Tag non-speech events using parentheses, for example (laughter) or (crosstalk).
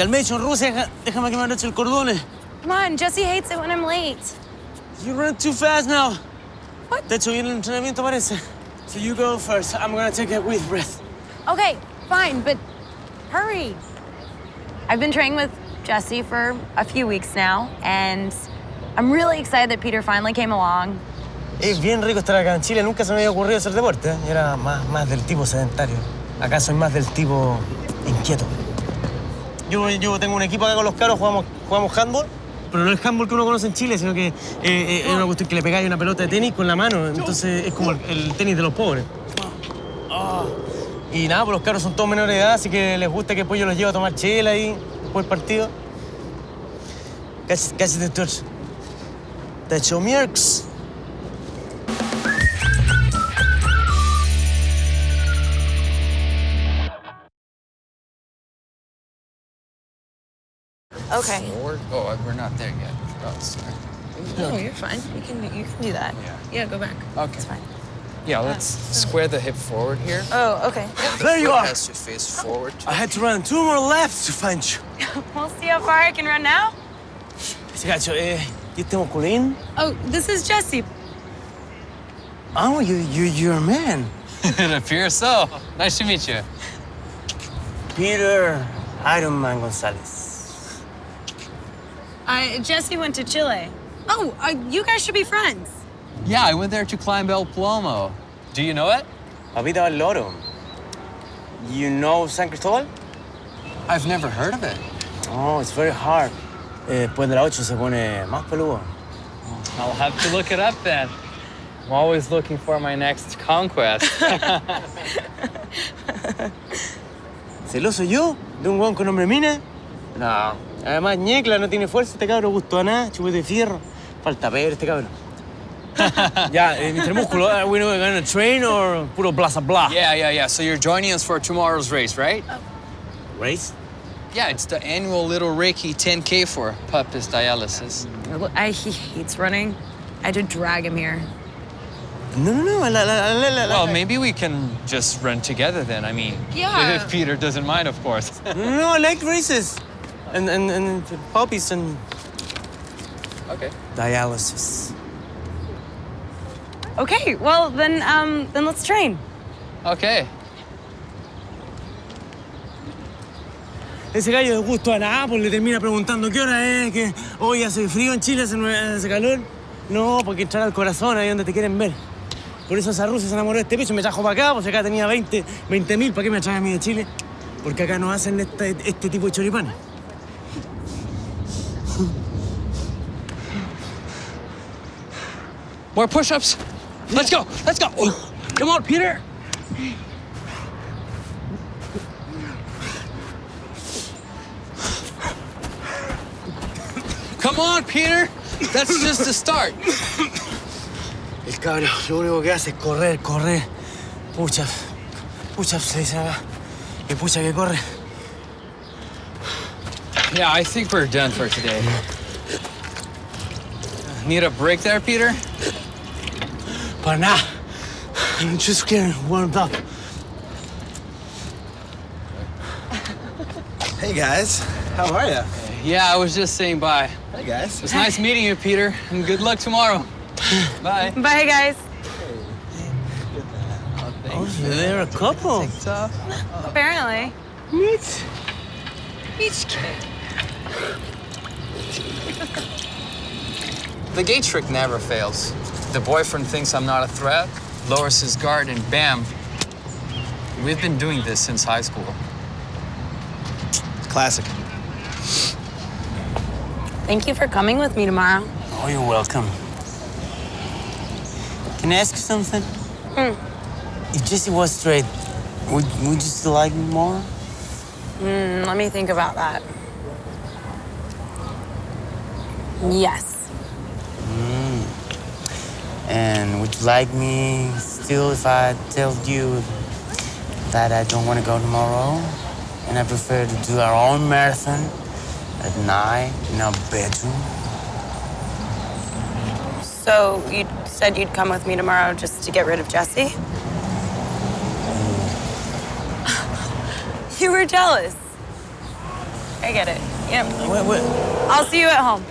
Calmation, Rusia, déjame que me anoche el cordón. Come on, Jesse hates it when I'm late. You run too fast now. What? De hecho, bien el entrenamiento parece. So you go first. I'm gonna take a with breath. Okay, fine, but hurry. I've been training with Jesse for a few weeks now, and I'm really excited that Peter finally came along. Es bien rico estar acá en Chile. Nunca se me había ocurrido hacer deporte. ¿eh? Era más, más del tipo sedentario. Acá soy más del tipo inquieto. Yo, yo tengo un equipo acá con los caros, jugamos, jugamos handball. Pero no es handball que uno conoce en Chile, sino que eh, eh, es una cuestión que le pegáis una pelota de tenis con la mano. Entonces es como el, tenis de los pobres. Y nada, pues los caros son todos menores de edad, así que les gusta que después yo los llevo a tomar chela ahí después del partido. Casi, casi te torch. Te echo mierks. Okay. Forward? Oh, we're not there yet. Oh, sorry. No, you're fine. You can you can do that. Yeah. Yeah, go back. Okay. It's fine. Yeah, let's square the hip forward here. Oh, okay. There you are. has to face forward. I had to run two more laps to find you. (laughs) we'll see how far I can run now. Ese gacho, eh, ¿y este musculín? Oh, this is Jesse. Oh, you, you, you're a man. (laughs) it appears so. Nice to meet you. Peter Iron Man Gonzalez. I Jesse went to Chile. Oh, uh, you guys should be friends. Yeah, I went there to climb El Plomo. Do you know it? Papita del Loro. You know San Cristobal? I've never heard of it. Oh, it's very hard. Eh, después de la 8 se pone más peludo. I'll have to look it up then. I'm always looking for my next conquest. (laughs) ¿Celoso yo? ¿De un hueón con nombre mina? No. Además, ñecla, no tiene fuerza este cabro, gusto a nada, chupete de fierro. Falta ver este cabro. (laughs) ya, eh, Mr. Músculo, are we gonna train or puro bla bla? Yeah, yeah, yeah. So you're joining us for tomorrow's race, right? Race? Yeah, it's the annual Little Reiki 10K for Puppies Dialysis. I, he hates running. I had to drag him here. No, no, no. La, la, la, la, la, well, maybe we can just run together then. I mean, Yeah. if (laughs) Peter doesn't mind, of course. No, I like races. And, and, and puppies and Okay. dialysis. Okay, well then um then let's train. Okay. Ese gallo de gusto a pues le termina preguntando qué hora es, que hoy hace frío en Chile, hace, calor. No, porque entrar al corazón, ahí donde te quieren ver. Por eso esa rusa se enamoró de este piso y me trajo para acá, pues acá tenía 20 mil, ¿para qué me trae a mí de Chile? Porque acá no hacen este, este tipo de choripanes. More push-ups. Let's go. Let's go. Oh, come on, Peter. Come on, Peter. That's just the start. El cabro lo único que hace es correr, correr. Pucha, pucha se dice acá. Y pucha que corre. Yeah, I think we're done for today. Need a break there, Peter? Para nada. I'm just getting warmed up. Hey guys, how are you? Yeah, I was just saying bye. Hey guys. It's nice meeting you, Peter, and good luck tomorrow. (sighs) Bye. Bye guys. Oh, they're a couple. Apparently. Meet. Each kid. The gate trick never fails. The boyfriend thinks I'm not a threat, lowers his guard, and bam. We've been doing this since high school. Classic. Thank you for coming with me tomorrow. Oh, you're welcome. Can I ask you something? Hmm. If Jesse was straight, would, would you still like me more? Mm, let me think about that. Yes. And would you like me still if I tell you that I don't want to go tomorrow? And I prefer to do our own marathon at night in our bedroom? So you said you'd come with me tomorrow just to get rid of Jesse? Mm. (laughs) You were jealous. I get it. Yep. What, what? I'll see you at home.